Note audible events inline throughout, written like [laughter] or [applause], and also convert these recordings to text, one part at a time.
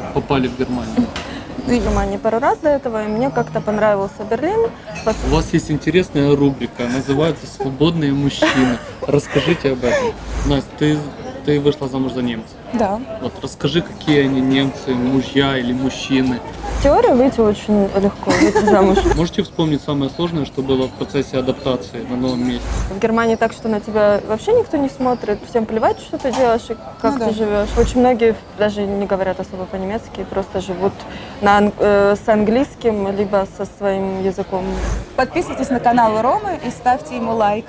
как попали в Германию? в Германии пару раз до этого, и мне как-то понравился Берлин. Пос- У вас есть интересная рубрика, называется «Свободные мужчины». Расскажите об этом. Настя, ты, ты вышла замуж за немца. Да. Вот расскажи, какие они немцы, мужья или мужчины. В теории выйти очень легко, выйти замуж. [laughs] Можете вспомнить самое сложное, что было в процессе адаптации на новом месте? В Германии так, что на тебя вообще никто не смотрит, всем плевать, что ты делаешь и как Ну ты да. живешь. Очень многие даже не говорят особо по-немецки, просто живут на, э, с английским, либо со своим языком. Подписывайтесь на канал Ромы и ставьте ему лайк.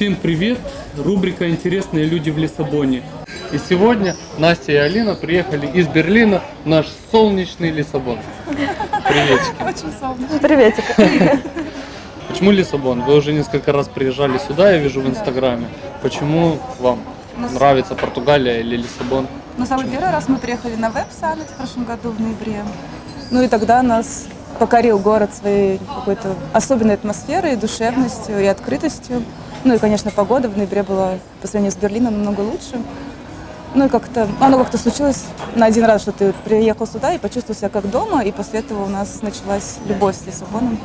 Всем привет! Рубрика «Интересные люди в Лиссабоне». И сегодня Настя и Алина приехали из Берлина в наш солнечный Лиссабон. Приветики. Очень солнечно. Приветик. Почему Лиссабон? Вы уже несколько раз приезжали сюда, я вижу в Инстаграме. Почему вам нравится Португалия или Лиссабон? Ну, самый первый раз мы приехали на Веб в прошлом году, в ноябре. Ну и тогда нас покорил город своей какой-то особенной атмосферой, душевностью и открытостью. Ну и, конечно, погода в ноябре была по сравнению с Берлином намного лучше. Ну и как-то, оно как-то случилось на один раз, что ты приехал сюда и почувствовал себя как дома, и после этого у нас началась любовь с Лиссабоном.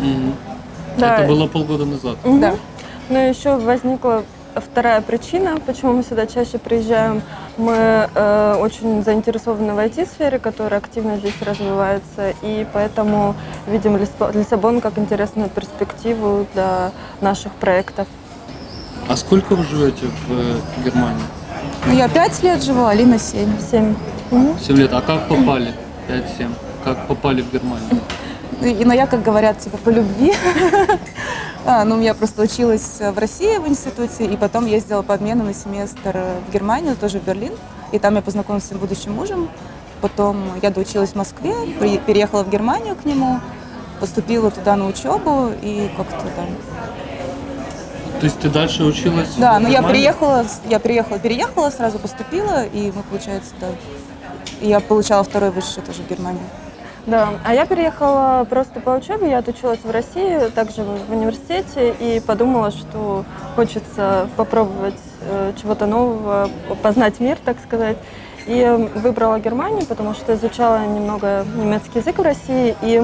Мгм. Да. Это было полгода назад. Мгм. Да. Ну и еще возникла вторая причина, почему мы сюда чаще приезжаем. Мы э, очень заинтересованы в IT-сфере, которая активно здесь развивается, и поэтому видим Лиссаб- Лиссабон как интересную перспективу для наших проектов. А сколько вы живете в э, Германии? Ну, я пять лет живу, Алина семь. Семь. 7 лет. А как попали? 5-7. Как попали в Германию? И, но я, как говорят, типа по любви. А, ну, я просто училась в России в институте, и потом ездила по обмену на семестр в Германию, тоже в Берлин. И там я познакомилась с своим будущим мужем. Потом я доучилась в Москве, переехала в Германию к нему, поступила туда на учебу и как-то там. То есть ты дальше училась? Да, но я Германии? приехала, я приехала, переехала, сразу поступила, и мы, получается, да. Я получала второй высший тоже в Германии. Да, а я переехала просто по учебе, я отучилась в России, также в университете, и подумала, что хочется попробовать э, чего-то нового, познать мир, так сказать. И э, выбрала Германию, потому что изучала немного немецкий язык в России, и,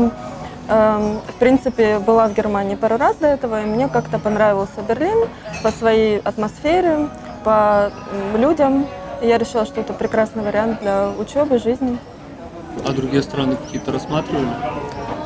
э, в принципе, была в Германии пару раз до этого, и мне как-то понравился Берлин по своей атмосфере, по людям. И я решила, что это прекрасный вариант для учебы, жизни. А другие страны какие-то рассматривали?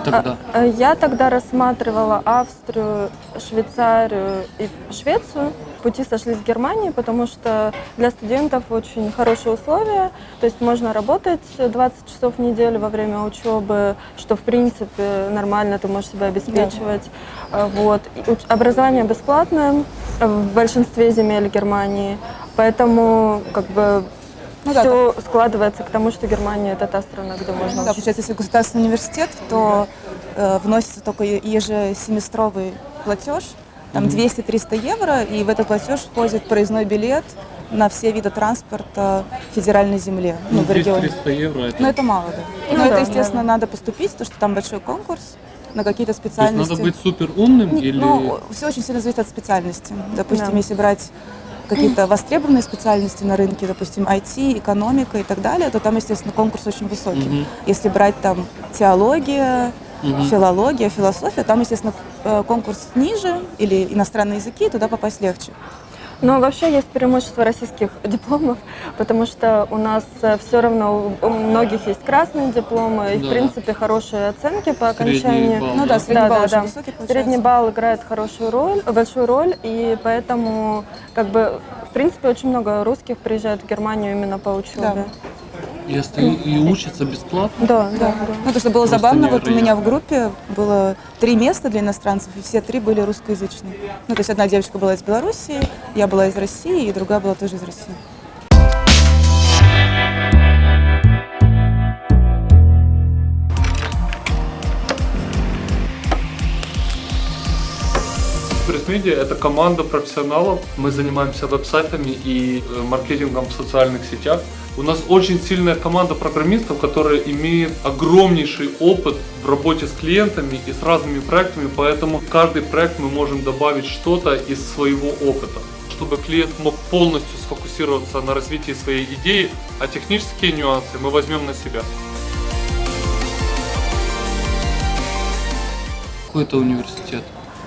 Тогда. А, э, Я тогда рассматривала Австрию, Швейцарию и Швецию. Пути сошлись в Германии, потому что для студентов очень хорошие условия. То есть можно работать 20 часов в неделю во время учебы, что в принципе нормально, ты можешь себя обеспечивать. А, Вот. И уч- Образование бесплатное в большинстве земель Германии. Поэтому как бы Ну да, все складывается к тому, что Германия это та страна, где можно Ну да, учиться. получается, если государственный университет, то э, вносится только ежесеместровый платеж, там 200-300 евро, и в этот платеж входит проездной билет на все виды транспорта федеральной земле, ну, Ну, в регионе. 300 евро это. Но это мало, да. Ну Но да, это, естественно, да. надо поступить, потому что там большой конкурс на какие-то То есть специальности. надо быть супер умным или. Ну, все очень сильно зависит от специальности. Допустим, Да. если брать какие-то востребованные специальности на рынке, допустим, IT, экономика и так далее, то там, естественно, конкурс очень высокий. Мгм. Если брать там теология, Мгм. филология, философия, там, естественно, э, конкурс ниже или иностранные языки, туда попасть легче. Но вообще есть преимущество российских [laughs] дипломов, потому что у нас все равно у многих есть красные дипломы, и Да. в принципе хорошие оценки по Средний окончании. балл, Ну да, средний Да, балл да, да. высокий получается. Средний балл играет хорошую роль, большую роль, и поэтому как бы в принципе очень много русских приезжают в Германию именно по учебе. И, остаю- и учатся бесплатно? Да, да, да. Ну, то, что было Просто забавно, вот у невероятно. меня в группе было три места для иностранцев, и все три были русскоязычные. Ну, то есть одна девочка была из Белоруссии, я была из России, и другая была тоже из России. Media – это команда профессионалов. Мы занимаемся веб-сайтами и э, маркетингом в социальных сетях. У нас очень сильная команда программистов, которая имеет огромнейший опыт в работе с клиентами и с разными проектами, поэтому в каждый проект мы можем добавить что-то из своего опыта чтобы клиент мог полностью сфокусироваться на развитии своей идеи, а технические нюансы мы возьмем на себя. Какой это университет?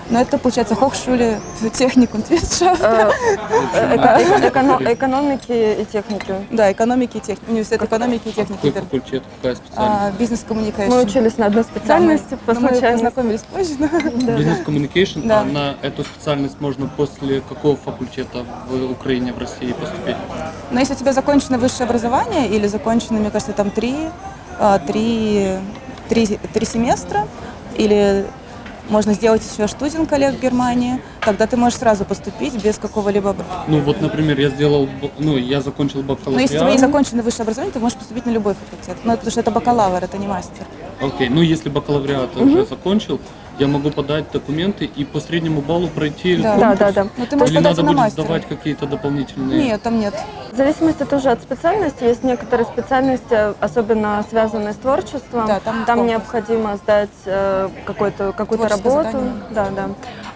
Но это, получается, Хохшуле техникум Твитша. Э, [laughs] э, эко- эконо- Экономики и техники. Да, экономики и техники. Университет экономики и техники. Какой факультет, какая специальность? А, Бизнес-коммуникация. Мы учились на одной специальности по мы познакомились позже. [laughs] да. Бизнес communication, Да. а на эту специальность можно после какого факультета в Украине, в России поступить? Но если у тебя закончено высшее образование или закончено, мне кажется, там три, а, три, три, три семестра, или можно сделать еще студент коллег в Германии, тогда ты можешь сразу поступить без какого-либо... Ну вот, например, я сделал, ну я закончил Но бакалавриат. если у тебя есть законченное высшее образование, ты можешь поступить на любой факультет. Ну, это потому что это бакалавр, это не мастер. Окей, ну если бакалавриат уже закончил, я могу подать документы и по среднему баллу пройти Да. конкурс? Да, да, да. Но ты можешь Или надо на будет мастера. сдавать какие-то дополнительные? Нет, там нет. В зависимости тоже от специальности. Есть некоторые специальности, особенно связанные с творчеством. Да, там конкурс. необходимо сдать э, какую-то Творческое работу. задание. Да, да.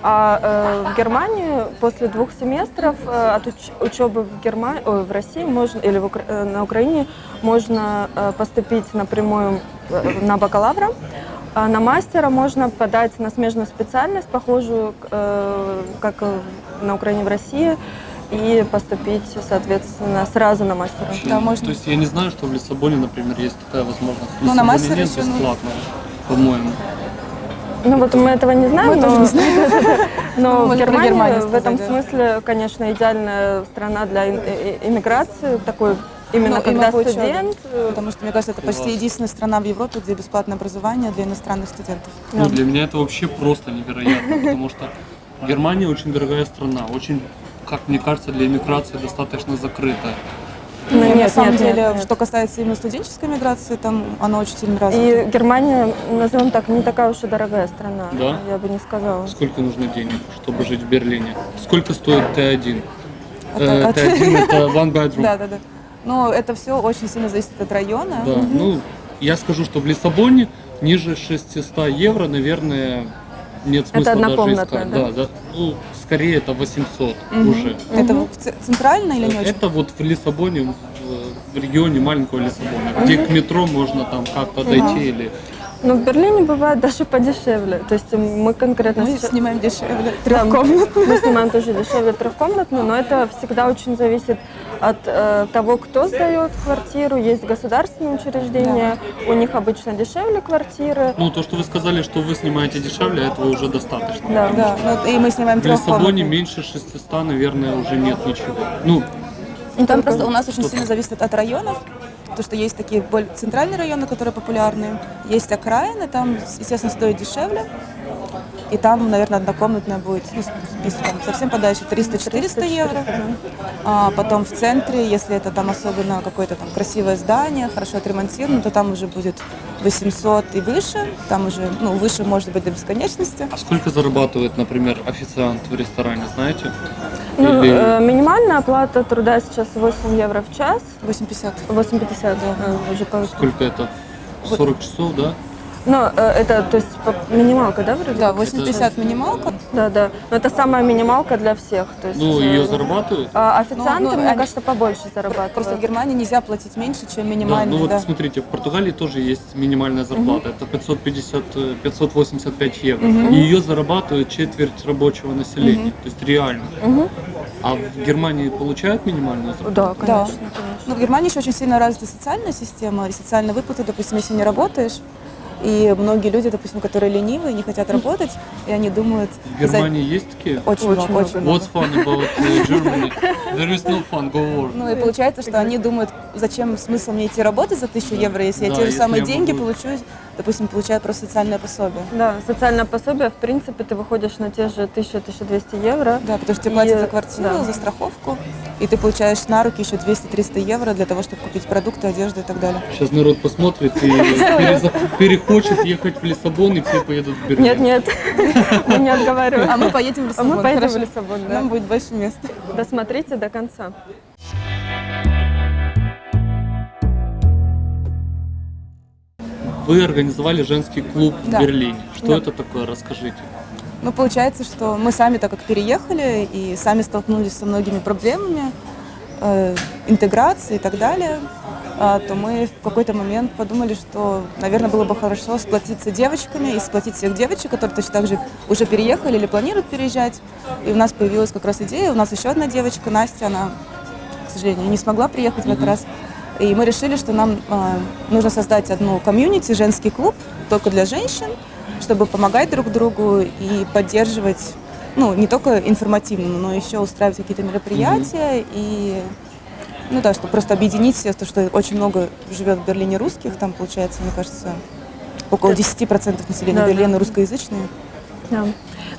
А э, в Германии после двух семестров э, от уч- учебы в, Германии, в России можно, или в Укра- э, на Украине можно э, поступить напрямую э, на бакалавра. А на мастера можно подать на смежную специальность, похожую, э, как на Украине в России, и поступить, соответственно, сразу на мастера. Вообще, Да, можно. То есть я не знаю, что в Лиссабоне, например, есть такая возможность. В Ну, на мастера нет еще, ну. бесплатно, по-моему. Ну вот мы этого не знаем, Мы но, не знаем. [laughs] но Мы в Германии в этом смысле, конечно, идеальная страна для э- э- иммиграции, такой именно Ну, когда студент. э, Потому что, мне кажется, это почти единственная страна в Европе, где бесплатное образование для иностранных студентов. Ну, для меня это вообще просто невероятно, потому что Германия очень дорогая страна, очень, как мне кажется, для иммиграции достаточно закрытая. Ну, нет, на самом нет, деле, нет, нет. что касается именно студенческой миграции, там она очень сильно развита. И Германия, назовем так, не такая уж и дорогая страна, Да? я бы не сказала. Сколько нужно денег, чтобы жить в Берлине? Сколько стоит Т1? От- Э, от- Т1 это [laughs] one bedroom. Да, да, да. Но это все очень сильно зависит от района. Да, ну, я скажу, что в Лиссабоне ниже 600 евро, наверное, нет смысла даже однокомнатная, искать. да? Да, да. Ну, скорее это 800 уже. Это в ц- центрально или не очень? Это вот в Лиссабоне, в, регионе маленького Лиссабона, где к метро можно там как-то дойти или... Но в Берлине бывает даже подешевле. То есть мы конкретно Мы сейчас- снимаем дешевле. Да, Мы снимаем тоже дешевле трехкомнатную, но это всегда очень зависит от э, того, кто сдает квартиру. Есть государственные учреждения, у них обычно дешевле квартиры. Ну, то, что вы сказали, что вы снимаете дешевле, этого уже достаточно. Да. Да, ну, и мы снимаем В Лиссабоне меньше 600, наверное, уже нет ничего. Ну, Ну, Там просто у нас очень сильно зависит от районов. То, что есть такие более центральные районы, которые популярны, есть окраины, там, естественно, стоит дешевле. И там, наверное, однокомнатная будет, ну, если там совсем подальше, 300-400 евро. А потом в центре, если это там особенно какое-то там красивое здание, хорошо отремонтировано, то там уже будет 800 и выше. Там уже, ну, выше может быть до бесконечности. а сколько зарабатывает, например, официант в ресторане, знаете? Ну, Или- э, минимальная оплата труда сейчас 8 евро в час. 850. 8,50 э, уже повысилось. Сколько это? 40 часов, да? Но э, это, то есть, минималка, да, вроде? Да, 850 минималка. Да, да. Но это самая минималка для всех. То есть, Ну, э, ее зарабатывают? а официанты, Ну, ну, мне они- кажется, побольше зарабатывают. Просто в Германии нельзя платить меньше, чем Да, минимальный. ну вот да. смотрите, в Португалии тоже есть минимальная зарплата, это 550, э, 585 евро. И ее зарабатывает четверть рабочего населения, то есть реально. А в Германии получают минимальную зарплату? Да, Да. конечно, конечно. Ну, в Германии еще очень сильно развита социальная система и социальные выплаты, допустим, если не работаешь. И многие люди, допустим, которые ленивые, не хотят работать, и они думают... В Германии есть такие? за- Очень, Очень много, очень много. много. What's fun about uh, Germany? There is no fun, go work. Ну и получается, что они думают, зачем смысл мне идти работать за тысячу евро, если я Да, те же самые я деньги могу- получу, допустим, получаю просто социальное пособие. Да, социальное пособие, в принципе, ты выходишь на те же 1000-1200 евро. Да, потому что тебе И, платят за квартиру, да. за страховку, и ты получаешь на руки еще 200-300 евро для того, чтобы купить продукты, одежду и так далее. Сейчас народ посмотрит и [laughs] перехочет ехать в Лиссабон, и все поедут в Берлин. Нет, нет, [laughs] мы не отговариваем. А мы поедем в А Лиссабон. мы поедем в? Лиссабон, да. Нам будет больше мест. Досмотрите до конца. Вы организовали женский клуб Да. в Берлине. Что Да. это такое? Расскажите. Ну, получается, что мы сами, так как переехали и сами столкнулись со многими проблемами, э, интеграции и так далее, а, то мы в какой-то момент подумали, что, наверное, было бы хорошо сплотиться девочками и сплотить всех девочек, которые точно так же уже переехали или планируют переезжать. И у нас появилась как раз идея. У нас еще одна девочка, Настя, она, к сожалению, не смогла приехать в этот раз. И мы решили, что нам а, нужно создать одну комьюнити, женский клуб, только для женщин, чтобы помогать друг другу и поддерживать, ну, не только информативно, но еще устраивать какие-то мероприятия и, ну да, чтобы просто объединить всех, то, что очень много живет в Берлине русских, там, получается, мне кажется, около 10% населения Да, да. Берлина русскоязычные. Да.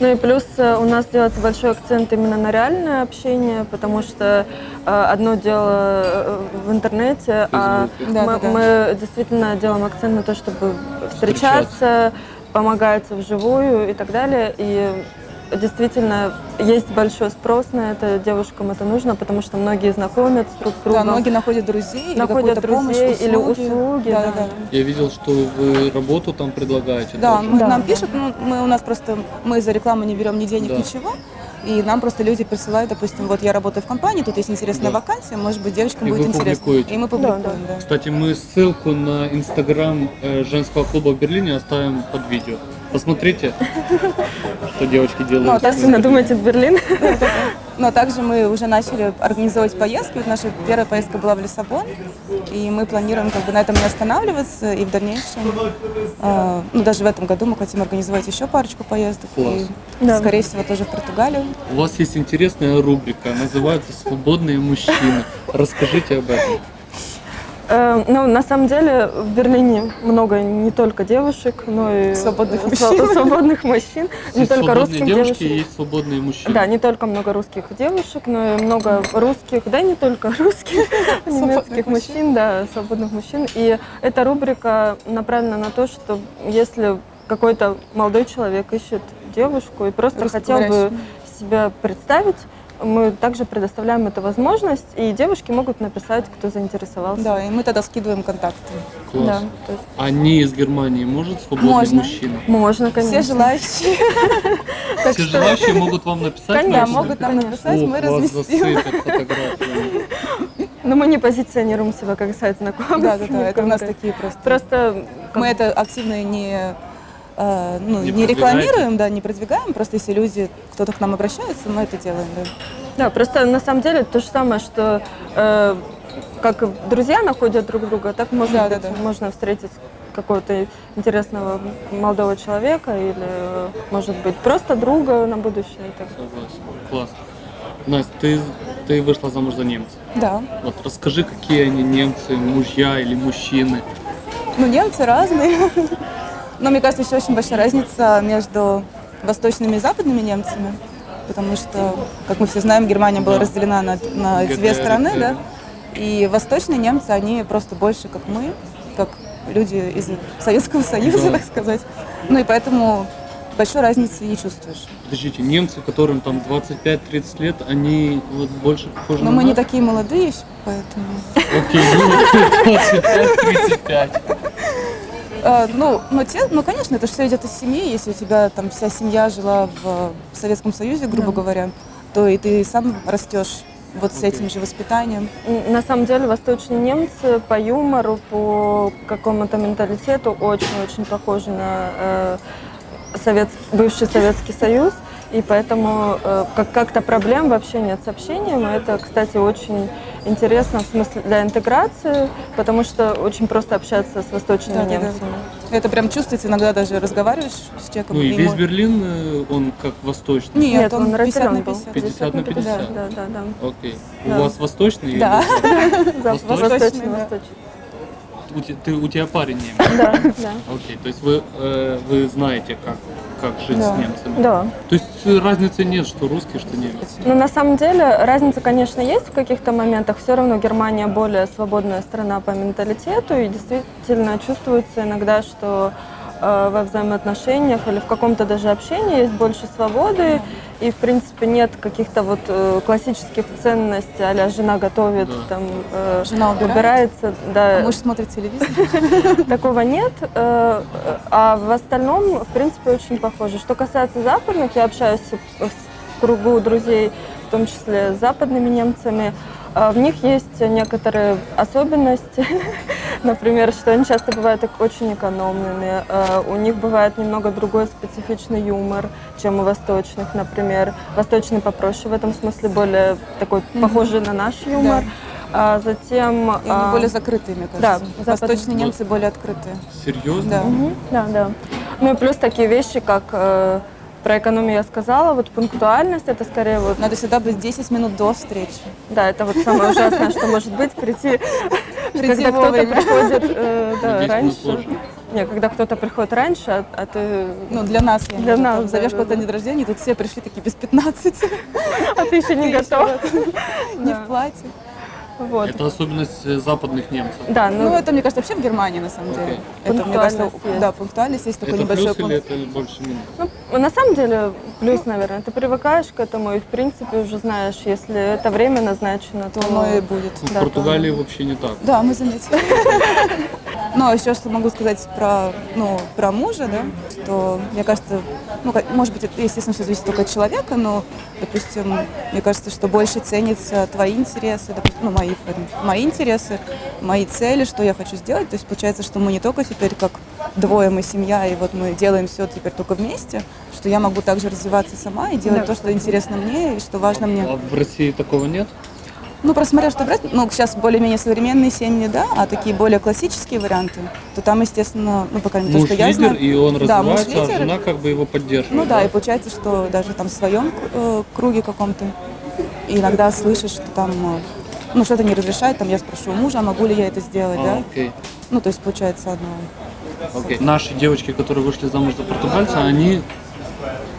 Ну и плюс э, у нас делается большой акцент именно на реальное общение, потому что э, одно дело э, в интернете, а. Да, мы, да, мы действительно делаем акцент на то, чтобы встречаться, помогать вживую и так далее. И действительно есть большой спрос на это, девушкам это нужно, потому что многие знакомятся друг с Да, другом, многие находят друзей, или находят помощь, друзей или услуги. Да, да. да, да. Я видел, что вы работу там предлагаете. Да, тоже. мы, Да, нам да. пишут, ну, мы у нас просто, мы за рекламу не берем ни денег, Да. ничего. И нам просто люди присылают, допустим, вот я работаю в компании, тут есть интересная Да. вакансия, может быть, девочкам И будет интересно. публикуете. И мы Да, публикуем, да. Кстати, мы ссылку на инстаграм э, женского клуба в Берлине оставим под видео. Посмотрите, [laughs] что девочки делают. Ну, а так Если надумаете в Берлин, Но также мы уже начали организовывать поездки. Вот наша первая поездка была в Лиссабон, и мы планируем как бы на этом не останавливаться, и в дальнейшем, э, ну, даже в этом году мы хотим организовать еще парочку поездок, Класс. и, Да. скорее всего, тоже в Португалию. У вас есть интересная рубрика, называется «Свободные мужчины». Расскажите об этом. Э, Ну, на самом деле, в Берлине много не только девушек, но и Свободных э, мужчин. сва- свободных мужчин. Не только русских девушки, девушек. есть свободные мужчины. Да, не только много русских девушек, но и много русских, да, не только [laughs] русских, немецких мужчин. мужчин, да, свободных мужчин. И эта рубрика направлена на то, что если какой-то молодой человек ищет девушку и просто хотел бы себя представить, мы также предоставляем эту возможность, и девушки могут написать, кто заинтересовался. Да, и мы тогда скидываем контакты. Класс. Да, то есть А не из Германии может свободный Можно. мужчина? можно, конечно. [laughs] Все желающие, Все желающие могут вам написать? Конечно, могут нам написать, мы разместим. [laughs] Но мы не позиционируем себя как сайт знакомств. Да, да, да, это у нас такие просто. Просто Мы это активно не, э, ну, Не не, рекламируем, да, не продвигаем, просто если люди, кто-то к нам обращается, мы это делаем, да. Да, просто на самом деле то же самое, что э, как друзья находят друг друга, так может Да, да, быть, да. можно встретить какого-то интересного молодого человека или, э, может быть, просто друга на будущее. и так. Согласен. Класс. Настя, ты, ты вышла замуж за немца. Да. Вот расскажи, какие они немцы, мужья или мужчины. Ну, немцы разные. [laughs] Но мне кажется, еще очень большая разница между восточными и западными немцами. Потому что, как мы все знаем, Германия была разделена на, на две страны, да. И восточные немцы, они просто больше как мы, как люди из Советского Союза, Да. так сказать. Ну и поэтому большой разницы не чувствуешь. Подождите, немцы, которым там 25-30 лет, они вот больше похожи Но на мы не нас? такие молодые, поэтому... Окей, ну [laughs] 25-35. Э, ну, но те, ну, конечно, это все идет из семьи. Если у тебя там вся семья жила в Советском Союзе, грубо говоря, то и ты сам растешь вот с этим же воспитанием. На самом деле восточные немцы по юмору, по какому-то менталитету очень-очень похожи на э, совет- бывший Советский Союз. И поэтому э, как- как-то проблем вообще нет с общением. Это, кстати, очень интересно в смысле для интеграции, потому что очень просто общаться с восточными Да, да, да. немцами. Это прям чувствуется, иногда даже разговариваешь с человеком. Ну и весь мо- Берлин, э, он как восточный? Нет, он, 50 разделен на был. 50. 50 на 50. Да, да, да. Окей. Да. У вас восточный? или- [laughs] Да. Восточный, Восточный, да. восточный. У, те- ты, у тебя парень немец? Да, да. Окей, то есть вы, э, вы знаете, как, как жить Да. с немцами? Да. То есть э, разницы нет, что русский, что немец? Ну, на самом деле, разница, конечно, есть в каких-то моментах. Все равно Германия более свободная страна по менталитету, и действительно чувствуется иногда, что во взаимоотношениях или в каком-то даже общении есть больше свободы, и, в принципе, нет каких-то вот э, классических ценностей, а жена готовит, Да. там, э, Жена убирает, убирается, да, а муж смотрит телевизор. [laughs] такого нет. э, А в остальном, в принципе, очень похоже. Что касается западных, я общаюсь в кругу друзей, в том числе с западными немцами. А В них есть некоторые особенности, [laughs] например, что они часто бывают очень экономными. А У них бывает немного другой специфичный юмор, чем у восточных, например. Восточный попроще в этом смысле, более такой похожий на наш юмор. А затем... И они а, более закрытые, мне да, кажется. западные. Восточные немцы более открытые. Серьезно? Да. Мгм, Да, да. Ну и плюс такие вещи, как э, про экономию я сказала, вот пунктуальность, это скорее вот, Надо всегда быть 10 минут до встречи. да, это вот самое ужасное, что может быть, прийти, Прийти когда кто-то приходит э, раньше. Не, когда кто-то приходит раньше, а, а ты, Ну, для нас, я Для нас, там Зовешь да, кого-то да. на день рождения, тут все пришли такие без 15, а ты еще не готов. не в платье. Вот. Это особенность э, западных немцев. Да, Ну, ну, это, мне кажется, вообще в Германии, на самом деле. Окей. Это, мне кажется, Пунктуальность есть. да, пунктуальность есть такой это небольшой плюс или пункт. это больше минус? ну, на самом деле плюс, наверное, ты привыкаешь к этому и в принципе уже знаешь, если это время назначено, то... Оно и будет. Ну, в Да, Португалии вообще не так. Да, мы заметили. Ну, а еще что могу сказать про, ну, про мужа, да, что, мне кажется, ну, может быть, это, естественно, все зависит только от человека, но, допустим, мне кажется, что больше ценятся твои интересы, допустим, ну, мои, этом, мои интересы, мои цели, что я хочу сделать. То есть получается, что мы не только теперь как двое, мы семья, и вот мы делаем все теперь только вместе, что я могу также развиваться сама и делать Да, то, что интересно мне и что важно мне. А в России такого нет? Ну, просто смотря что брать, ну, сейчас более-менее современные семьи, да, а такие более классические варианты, то там, естественно, ну, по крайней мере, то, что я лидер, знаю. и он Да, муж развивается, а лидер. жена как бы его поддерживает. Ну да, и получается, что даже там в своем э, круге каком-то иногда слышишь, что там, э, ну, что-то не разрешает, там я спрошу у мужа, а могу ли я это сделать, А, да? окей. Ну, то есть получается одно. Окей. Наши девочки, которые вышли замуж за португальца, они,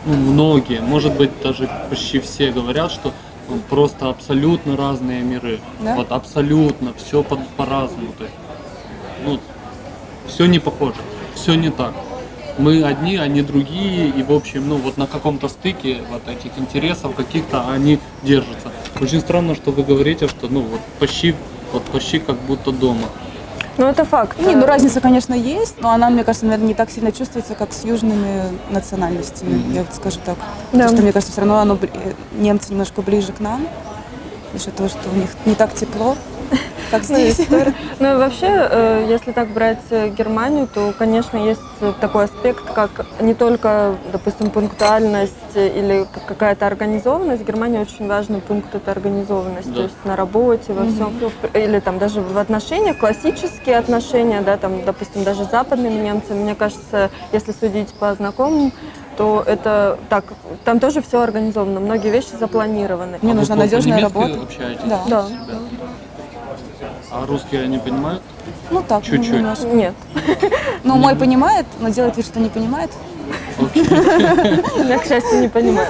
ну, многие, может быть, даже почти все говорят, что ну, просто абсолютно разные миры. Да? Вот абсолютно, все по- по-разному. Есть, ну, все не похоже, все не так. Мы одни, они другие, и в общем, ну вот на каком-то стыке вот этих интересов каких-то они держатся. Очень странно, что вы говорите, что ну вот почти, вот почти как будто дома. Ну, это факт. Не, ну разница, конечно, есть, но она, мне кажется, наверное, не так сильно чувствуется, как с южными национальностями, я вот скажу так. Да. Потому что, мне кажется, все равно оно, э, немцы немножко ближе к нам, за счет того, что у них не так тепло, как Ну, здесь. [laughs] Ну и вообще, э, если так брать э, Германию, то, конечно, есть э, такой аспект, как не только, допустим, пунктуальность или какая-то организованность. В Германии очень важный пункт это организованность, Да. то есть на работе, во всем, или там даже в отношениях, классические отношения, да, там, допустим, даже с западными немцами, мне кажется, если судить по знакомым, то это так, там тоже все организовано, многие вещи запланированы. Мне А нужна надежная работа. общаетесь Да. Да. А русские они понимают? Ну так, Чуть-чуть. немножко. Нет, [laughs] Ну, мой понимает, но делает вид, что не понимает. Я, к счастью, не понимаю.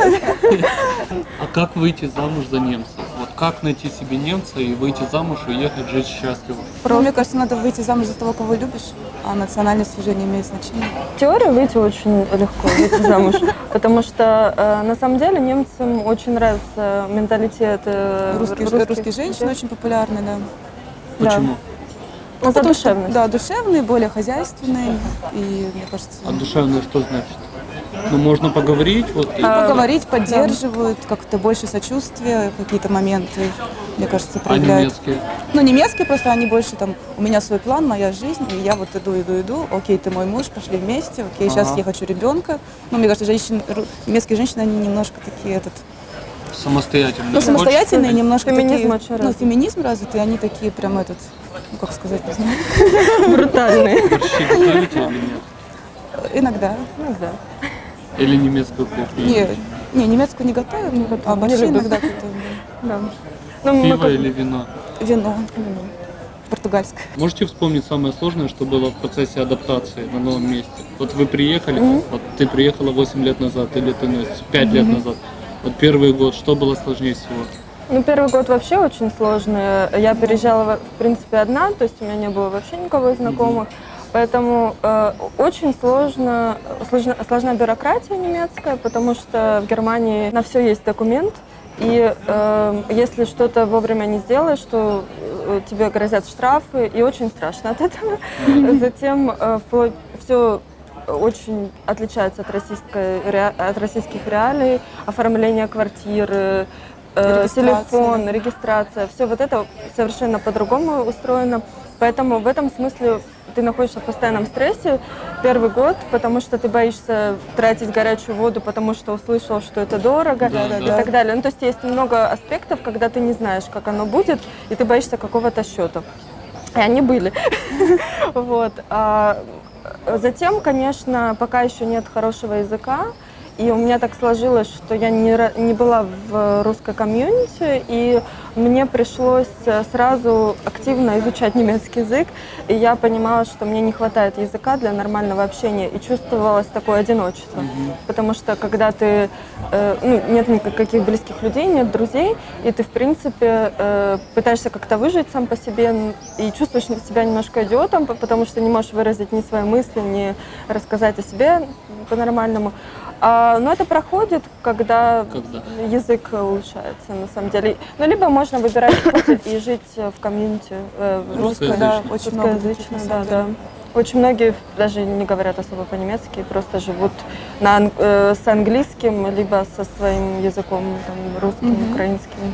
А как выйти замуж за немца? Вот как найти себе немца и выйти замуж и ехать жить счастливо? Ну, мне кажется, надо выйти замуж за того, кого любишь, а национальность уже не имеет значения. Теория выйти очень легко, выйти замуж, потому что э, на самом деле немцам очень нравится менталитет э, русских русские женщины людей. очень популярны, да. Да. Почему? Ну, за душевность. да, душевные, более хозяйственные. И, мне кажется, А душевное что значит? Ну, можно поговорить, вот, и- А, поговорить, поддерживают, как-то больше сочувствия, какие-то моменты. мне кажется, А проявляют. немецкие? Ну, немецкие просто, они больше там, у меня свой план, моя жизнь, и я вот иду, иду, иду, окей, ты мой муж, пошли вместе, окей, сейчас Ага. я хочу ребенка. Ну, мне кажется, женщины, немецкие женщины, они немножко такие, этот, Самостоятельные. ну, самостоятельные, немножко Феминизм такие, ну, развит. феминизм развитый, они такие прям этот, ну, как сказать, не знаю. [laughs] Брутальные. Борщи нет? Иногда. Ну. Или немецкую кухню? Не, не, немецкую не готовят, а не борщи любят. иногда готовим. да. Ну, Пиво или вино? Вино. Португальское. Можете вспомнить самое сложное, что было в процессе адаптации на новом месте? Вот вы приехали, вот ты приехала 8 лет назад, или ты ну, 5 лет назад. Вот первый год, что было сложнее всего? Ну, первый год вообще очень сложный. Я переезжала, в принципе, одна, то есть у меня не было вообще никого из знакомых. Поэтому э, очень сложно, сложна, сложна бюрократия немецкая, потому что в Германии на все есть документ. И э, если что-то вовремя не сделаешь, то э, тебе грозят штрафы, и очень страшно от этого. [laughs] Затем все очень отличается от, российской, от российских реалий, оформление квартиры, э, Регистрация. телефон, регистрация, все вот это совершенно по-другому устроено. Поэтому в этом смысле ты находишься в постоянном стрессе первый год, потому что ты боишься тратить горячую воду, потому что услышал, что это дорого Да, и да. так далее. Ну, то есть есть много аспектов, когда ты не знаешь, как оно будет, и ты боишься какого-то счета. И они были. [laughs] Вот. А затем, конечно, пока еще нет хорошего языка, и у меня так сложилось, что я не, не была в русской комьюнити, и мне пришлось э, сразу активно изучать немецкий язык, и я понимала, что мне не хватает языка для нормального общения, и чувствовалось такое одиночество. Потому что когда ты, э, ну, нет никаких близких людей, нет друзей, и ты, в принципе, э, пытаешься как-то выжить сам по себе, и чувствуешь себя немножко идиотом, потому что не можешь выразить ни свои мысли, ни рассказать о себе по-нормальному. А, но это проходит, когда, Когда? язык улучшается, на самом деле. Ну, либо можно выбирать и жить в комьюнити э, Русскоязычном. Да, очень на да, да. Очень многие даже не говорят особо по-немецки, просто живут на, э, с английским, либо со своим языком, там, русским, Мгм. украинским.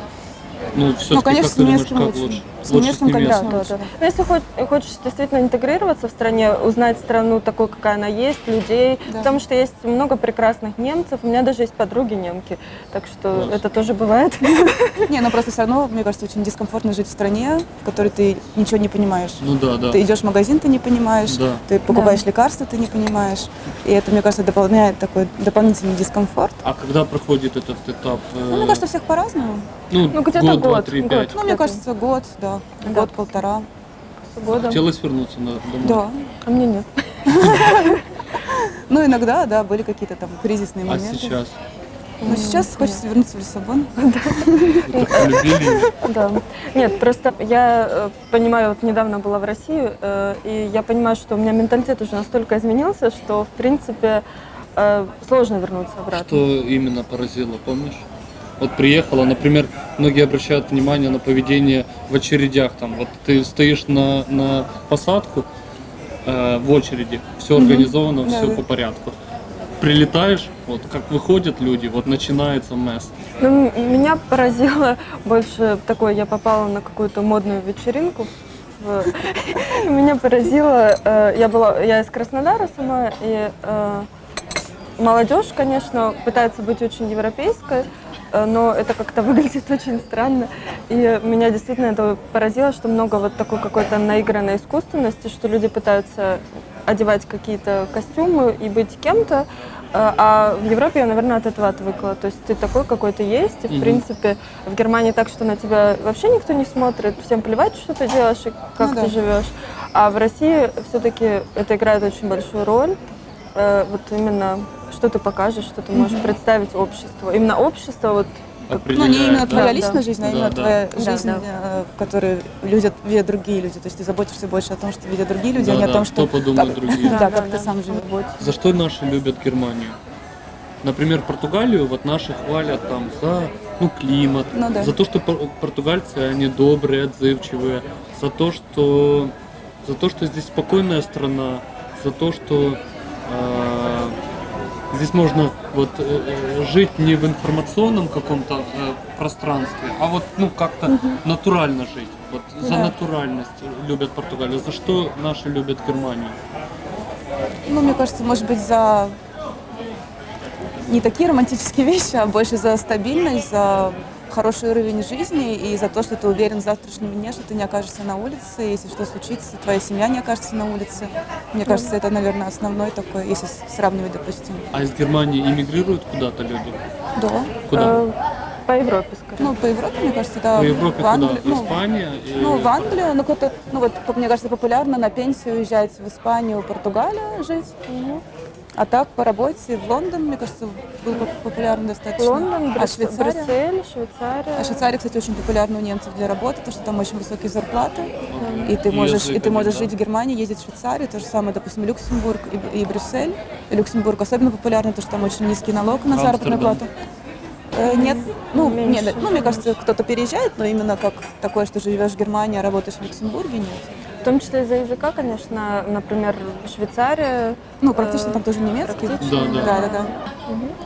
Ну, все-таки, конечно, с немецким как лучше. лучше? С немецким, конечно. Да, да, да. Но если хоч- хочешь действительно интегрироваться в стране, узнать страну такой, какая она есть, людей, Да. потому что есть много прекрасных немцев, у меня даже есть подруги немки, так что Класс. это тоже бывает. [laughs] Не, ну просто все равно, мне кажется, очень дискомфортно жить в стране, в которой ты ничего не понимаешь. Ну да, да. Ты идешь в магазин, ты не понимаешь, Да. ты покупаешь лекарства, ты не понимаешь. И это, мне кажется, дополняет такой дополнительный дискомфорт. А когда проходит этот этап? э, Ну, мне кажется, у всех по-разному. Ну, Ну, где-то год, два, год, три, год. пять. Ну, мне кажется, год, да. Да. Год-полтора. Года. Хотелось вернуться на, домой? Да. А мне нет. [laughs] Ну, иногда, да, были какие-то там кризисные А моменты. сейчас? Но сейчас хочется вернуться в Лиссабон. [laughs] Да. Нет, просто я э, понимаю, вот недавно была в России, э, и я понимаю, что у меня менталитет уже настолько изменился, что, в принципе, э, сложно вернуться обратно. Что именно поразило, помнишь? Вот приехала, например, многие обращают внимание на поведение в очередях. Там, вот ты стоишь на, на посадку э, в очереди, все организовано, Да, все да. по порядку. Прилетаешь, вот как выходят люди, вот начинается месс. Ну, меня поразило [laughs] больше такое, я попала на какую-то модную вечеринку. [laughs] Меня поразило, э, я была, я из Краснодара сама, и э, молодежь, конечно, пытается быть очень европейской, но это как-то [laughs] выглядит очень странно. И меня действительно это поразило, что много вот такой какой-то наигранной искусственности, что люди пытаются одевать какие-то костюмы и быть кем-то, э, а в Европе я, наверное, от этого отвыкла. То есть ты такой, какой ты есть, и, в Мгм. принципе, в Германии так, что на тебя вообще никто не смотрит, всем плевать, что ты делаешь и как Ну ты да. живешь. А в России все-таки это играет очень большую роль. Э, Вот именно, что ты покажешь, что ты можешь представить обществу. Именно общество, вот Ну, не именно да? твоя Да, личная да. жизнь, а Да, именно да. твоя Да, жизнь, да. э, в которой видят, видят другие люди. То есть ты заботишься больше о том, что видят другие люди, а не Да, о да, том, что что... подумают как- другие. Да, как ты сам живешь. За что наши любят Германию? Например, Португалию, вот наши хвалят там за ну, климат, Ну да. за то, что пор- португальцы, они добрые, отзывчивые, за то, что, за то, что здесь спокойная страна, за то, что э, Здесь можно вот э, э, жить не в информационном каком-то э, пространстве, а вот ну как-то натурально жить. Вот за Да. натуральность любят Португалию. За что наши любят Германию? Ну, мне кажется, может быть, за не такие романтические [laughs] вещи, а больше за стабильность, за хороший уровень жизни и за то, что ты уверен в завтрашнем дне, что ты не окажешься на улице, если что случится, твоя семья не окажется на улице. Мне кажется, это, наверное, основной такой, если сравнивать, допустим. А из Германии иммигрируют куда-то люди? Да. Куда? Э, По Европе, скорее. Ну, по Европе, мне кажется, да. По Европе в Англию, куда? ну, Испания? и- Ну, в Англию, ну, кто-то, ну, вот, мне кажется, популярно на пенсию уезжать в Испанию, Португалию жить. А так, по работе в Лондон, мне кажется, был поп- популярен достаточно. Лондон, а Швейцария? Брюссель, Швейцария. А Швейцария, кстати, очень популярна у немцев для работы, потому что там очень высокие зарплаты. И ты можешь, и ты можешь жить в Германии, ездить в Швейцарию. То же самое, допустим, Люксембург и, и Брюссель. И Люксембург особенно популярный, потому что там очень низкий налог на заработную плату. Э, Нет, ну, Меньше. нет, ну, мне кажется, кто-то переезжает, но именно как такое, что живешь в Германии, а работаешь в Люксембурге, нет. В том числе из-за языка, конечно, например, Швейцария. Ну, практически э, там тоже немецкий. Да, да. Да, да, да.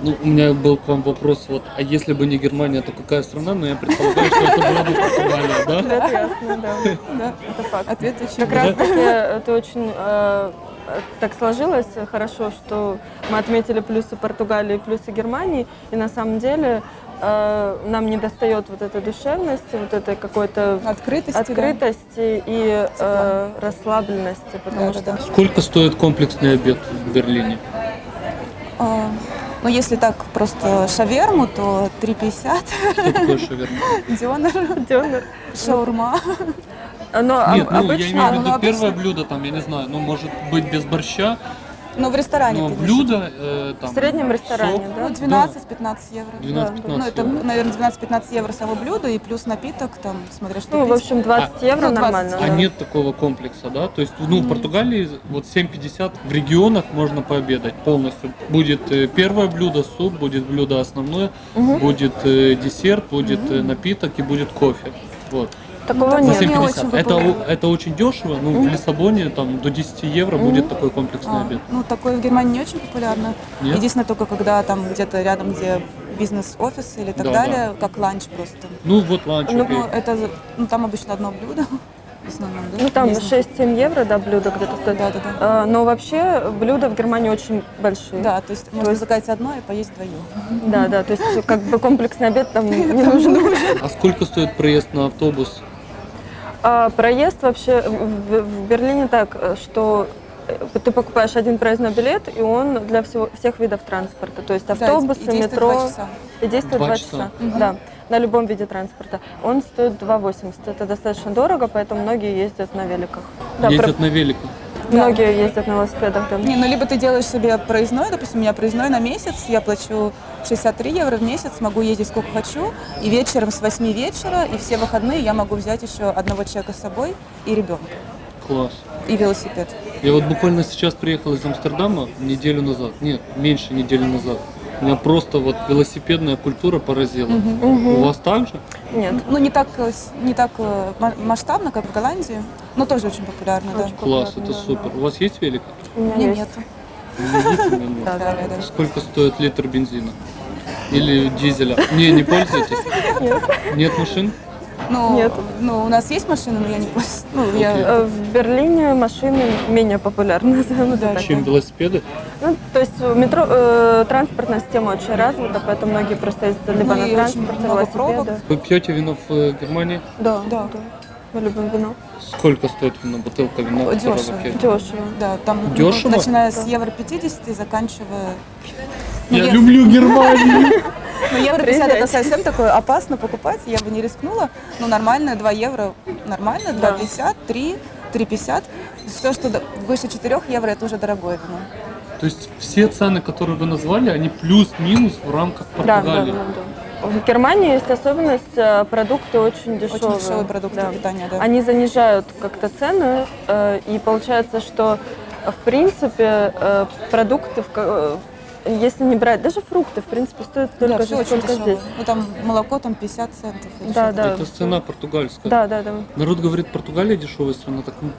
Ну, у меня был к вам вопрос, вот, а если бы не Германия, то какая страна? Но я предполагаю, что это была бы Португалия, да? Ответ ясно, да. Да. Это факт. Ответ очень Как раз таки это очень э, так сложилось хорошо, что мы отметили плюсы Португалии и плюсы Германии, и на самом деле э, нам не достает вот этой душевности, вот этой какой-то Открытости, да. открытости и э, расслабленности, потому Да, что да, да. Сколько стоит комплексный обед в Берлине? А, Ну, если так просто шаверму, то 3,50. Что такое шаверма? [laughs] Дёнер, Дёнер. шаурма. Но об- Нет, ну я обычно имею в А, ну, виду обычно- первое блюдо, там, я не знаю, ну может быть без борща, Ну, в ресторане. но в блюдо э, там. в среднем ресторане, сок, да? Ну, 12-15 евро. 12-15 Ну, это, наверное, 12-15 евро само блюдо и плюс напиток, там, смотря что Ну, в пить. общем, 20 А- евро ну, 20 нормально. А да. нет такого комплекса, да? То есть, ну, в Португалии вот 7,50 в регионах можно пообедать полностью. Будет э, первое блюдо, суп, будет блюдо основное, будет э, десерт, будет э, напиток и будет кофе. Вот. Такого Ну, не нет. 7,50. очень это, это очень дешево. Ну, в Лиссабоне там до 10 евро будет такой комплексный А, обед. ну, такое в Германии не очень популярно. Нет? Единственное, только когда там где-то рядом, где бизнес-офис или так Да, далее, как ланч просто. Ну, вот ланч. Ну, окей. Это, ну, там обычно одно блюдо, [laughs] в основном, да? Ну, там Бизнес. 6-7 евро, да, блюдо где-то стоит. Да, да, да. А, Но вообще блюда в Германии очень большие. Да, то есть можно заказать одно и поесть вдвоем. Да, да, то есть как бы комплексный обед там [laughs] не нужен. А сколько стоит проезд на автобус? А проезд вообще в, в Берлине так, что э, ты покупаешь один проездной билет, и он для всего, всех видов транспорта. То есть Да, автобусы, и действует метро. часа. И действует Два 2 часа. часа. Да, на любом виде транспорта. Он стоит 2,80. Это достаточно дорого, поэтому многие ездят на великах. Да, Ездят про- на велике. Многие ездят на велосипедах, да. Не, ну либо ты делаешь себе проездной, допустим, у меня проездной на месяц, я плачу 63 евро в месяц, могу ездить сколько хочу, и вечером с 8 вечера, и все выходные я могу взять еще одного человека с собой и ребенка, Класс. и велосипед. Я вот буквально сейчас приехал из Амстердама неделю назад. Нет, меньше недели назад. Меня просто вот велосипедная культура поразила. У вас так же? Нет. Ну, не так, э, не так э, ма- масштабно, как в Голландии, но тоже очень популярно, да. Очень Класс, популярно, это да. супер. У вас есть велик? У меня Нет. Да, [laughs] Да, да. да, да. Сколько стоит литр бензина? Или дизеля? Не, не пользуетесь? Нет. Нет машин? Ну, Нет. ну, у нас есть машина, но я не пользуюсь. Ну, я... Э, В Берлине машины менее популярны, [laughs] назовем это так. Чем велосипеды? Ну, то есть в метро э, транспортная система очень развита, поэтому многие просто ездят либо Ну на транспорте, велосипеды. Вы пьете вино в э, Германии? Да, Да. Мы любим вино. Сколько стоит вино, бутылка вина? Дешево. Дешево. Да, там ну, Дешево? начиная с евро 50 и заканчивая... Ну, Я я- люблю Германию! [laughs] Ну, евро 50 это совсем такое опасно покупать, я бы не рискнула. Ну, нормально, 2 евро нормально, Да. 2,50, 3, 3,50. Все, что выше 4 евро, это уже дорогое вино. То есть все цены, которые вы назвали, они плюс-минус в рамках Да, да, Португалии? да, да. В Германии есть особенность, э, продукты очень дешевые. Очень дешевые продукты Да. питания, да. Они занижают как-то цены, э, и получается, что в принципе э, продукты, если не брать, даже фрукты, в принципе, стоят столько да, же, все сколько здесь. Ну, там молоко там 50 центов. Да, да. Это цена португальская. Да, да, да. Народ говорит, Португалия дешевая страна, так ну,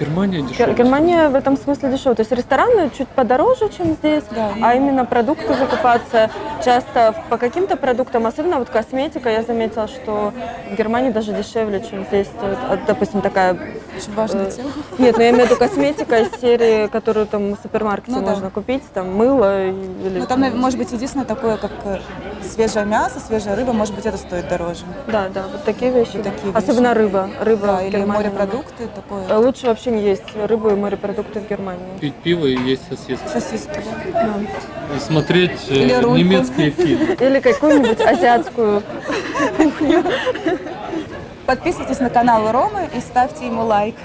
Германия Гер- дешевле. Германия в этом смысле дешевая. То есть рестораны чуть подороже, чем здесь, Да, а именно продукты закупаться часто по каким-то продуктам, особенно вот косметика, я заметила, что в Германии даже дешевле, чем здесь стоит. А, допустим, такая... Очень важная э, тема. Нет, ну я имею в виду косметика из серии, которую там в супермаркете Ну да. можно купить, там мыло или... Ну, там, наверное, может быть, единственное такое, как э, свежее мясо, свежая рыба, может быть, это стоит дороже. Да, да, вот такие вещи. Вот да. такие Особенно рыба. Рыба Да, или Германии морепродукты, такое. надо. Э, Лучше вообще не есть рыбу и морепродукты в Германии. Пить пиво и есть сосиски. Сосиски, да. Да. И смотреть э, Или рульку. немецкие фильмы. [laughs] Или какую-нибудь азиатскую Подписывайтесь на канал Ромы и ставьте ему лайк.